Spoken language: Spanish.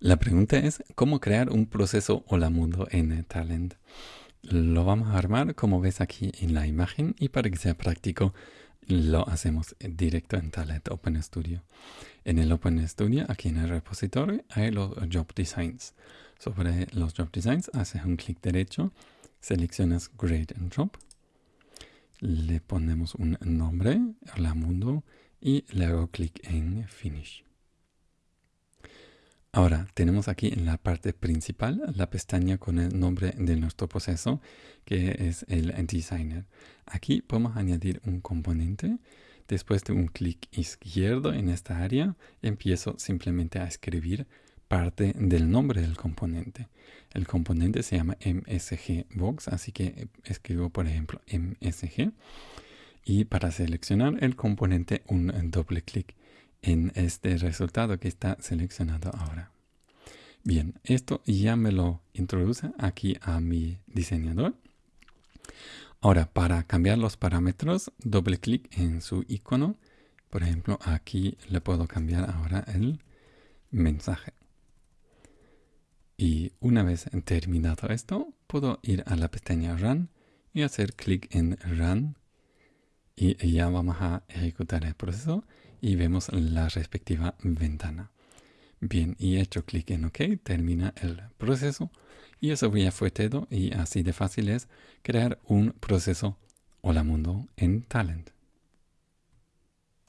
La pregunta es cómo crear un proceso Hola Mundo en Talent. Lo vamos a armar como ves aquí en la imagen y para que sea práctico lo hacemos directo en Talent Open Studio. En el Open Studio, aquí en el repositorio, hay los Job Designs. Sobre los Job Designs haces un clic derecho, seleccionas Grade and Job, le ponemos un nombre, Hola Mundo, y le hago clic en Finish. Ahora tenemos aquí en la parte principal la pestaña con el nombre de nuestro proceso que es el designer. Aquí podemos añadir un componente. Después de un clic izquierdo en esta área empiezo simplemente a escribir parte del nombre del componente. El componente se llama MSG Box, así que escribo por ejemplo MSG y para seleccionar el componente un doble clic en este resultado que está seleccionado ahora. Bien, esto ya me lo introduce aquí a mi diseñador. Ahora, para cambiar los parámetros, doble clic en su icono. Por ejemplo, aquí le puedo cambiar ahora el mensaje. Y una vez terminado esto, puedo ir a la pestaña Run y hacer clic en Run. Y ya vamos a ejecutar el proceso y vemos la respectiva ventana. Bien, y hecho clic en OK, termina el proceso. Y eso ya fue todo y así de fácil es crear un proceso Hola Mundo en Talent.